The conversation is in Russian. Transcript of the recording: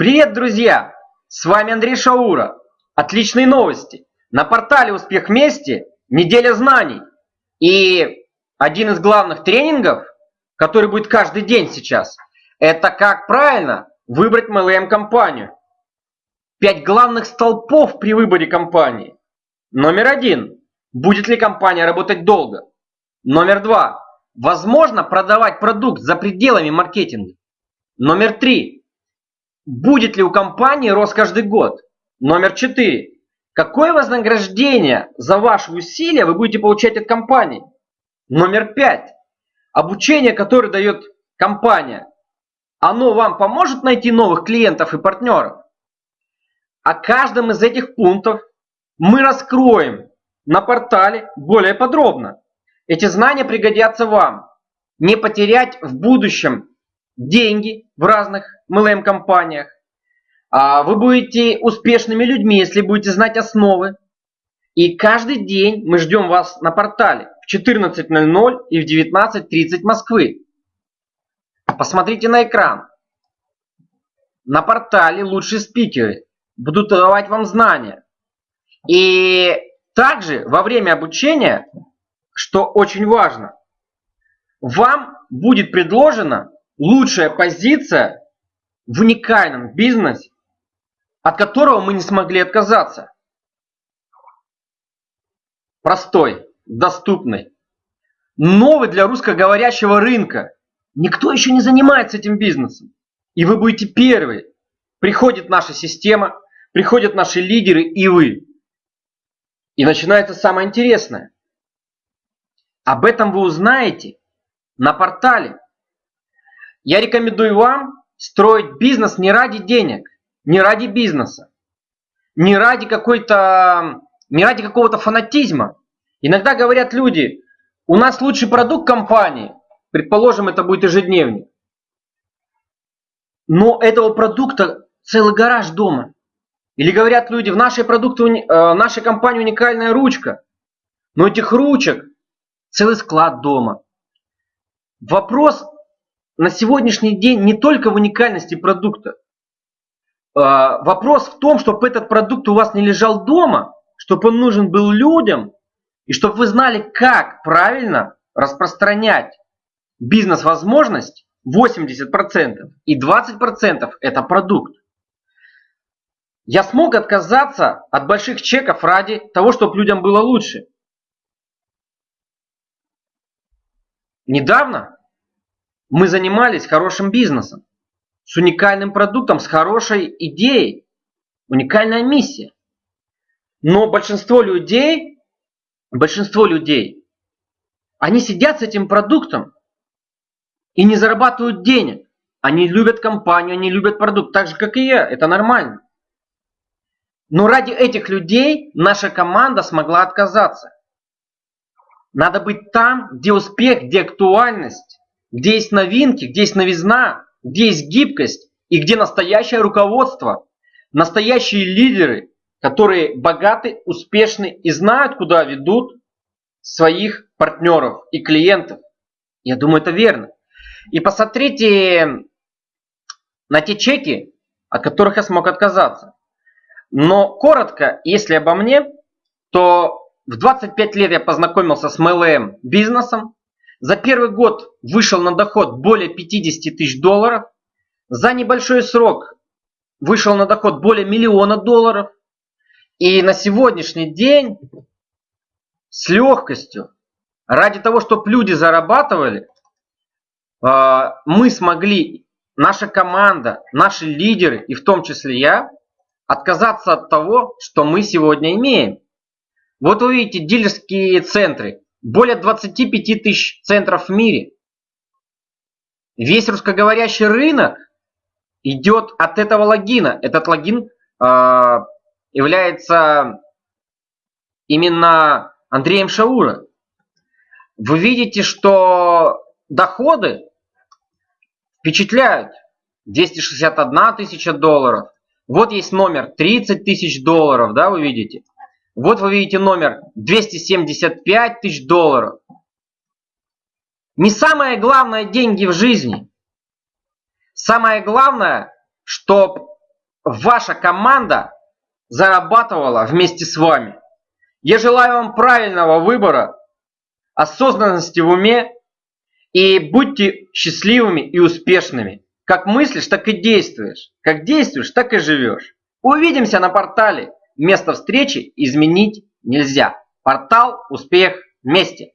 Привет, друзья! С вами Андрей Шаура. Отличные новости. На портале «Успех вместе» неделя знаний. И один из главных тренингов, который будет каждый день сейчас, это как правильно выбрать MLM-компанию. Пять главных столпов при выборе компании. Номер один. Будет ли компания работать долго? Номер два. Возможно продавать продукт за пределами маркетинга. Номер три. Будет ли у компании рост каждый год? Номер четыре. Какое вознаграждение за ваши усилия вы будете получать от компании? Номер пять. Обучение, которое дает компания, оно вам поможет найти новых клиентов и партнеров? О каждом из этих пунктов мы раскроем на портале более подробно. Эти знания пригодятся вам. Не потерять в будущем деньги в разных MLM-компаниях. А вы будете успешными людьми, если будете знать основы. И каждый день мы ждем вас на портале в 14.00 и в 19.30 Москвы. Посмотрите на экран. На портале лучшие спикеры будут давать вам знания. И также во время обучения, что очень важно, вам будет предложено лучшая позиция в уникальном бизнесе, от которого мы не смогли отказаться. Простой, доступный, новый для русскоговорящего рынка. Никто еще не занимается этим бизнесом. И вы будете первые. Приходит наша система, приходят наши лидеры и вы. И начинается самое интересное. Об этом вы узнаете на портале я рекомендую вам строить бизнес не ради денег, не ради бизнеса, не ради какой-то, не ради какого-то фанатизма. Иногда говорят люди, у нас лучший продукт компании, предположим, это будет ежедневник. Но этого продукта целый гараж дома. Или говорят люди, в нашей, продукте, э, в нашей компании уникальная ручка, но этих ручек целый склад дома. Вопрос на сегодняшний день не только в уникальности продукта. А, вопрос в том, чтобы этот продукт у вас не лежал дома, чтобы он нужен был людям, и чтобы вы знали, как правильно распространять бизнес-возможность 80% и 20% это продукт. Я смог отказаться от больших чеков ради того, чтобы людям было лучше. Недавно мы занимались хорошим бизнесом, с уникальным продуктом, с хорошей идеей, уникальная миссия. Но большинство людей, большинство людей, они сидят с этим продуктом и не зарабатывают денег. Они любят компанию, они любят продукт, так же как и я, это нормально. Но ради этих людей наша команда смогла отказаться. Надо быть там, где успех, где актуальность, где есть новинки, где есть новизна, где есть гибкость и где настоящее руководство, настоящие лидеры, которые богаты, успешны и знают, куда ведут своих партнеров и клиентов. Я думаю, это верно. И посмотрите на те чеки, от которых я смог отказаться. Но коротко, если обо мне, то в 25 лет я познакомился с MLM бизнесом, за первый год вышел на доход более 50 тысяч долларов. За небольшой срок вышел на доход более миллиона долларов. И на сегодняшний день с легкостью, ради того, чтобы люди зарабатывали, а, мы смогли, наша команда, наши лидеры, и в том числе я, отказаться от того, что мы сегодня имеем. Вот вы видите дилерские центры. Более 25 тысяч центров в мире. Весь русскоговорящий рынок идет от этого логина. Этот логин э, является именно Андреем Шаура. Вы видите, что доходы впечатляют. 261 тысяча долларов. Вот есть номер 30 тысяч долларов, да, вы видите. Вот вы видите номер 275 тысяч долларов. Не самое главное деньги в жизни. Самое главное, чтобы ваша команда зарабатывала вместе с вами. Я желаю вам правильного выбора, осознанности в уме и будьте счастливыми и успешными. Как мыслишь, так и действуешь. Как действуешь, так и живешь. Увидимся на портале. Место встречи изменить нельзя. Портал «Успех вместе».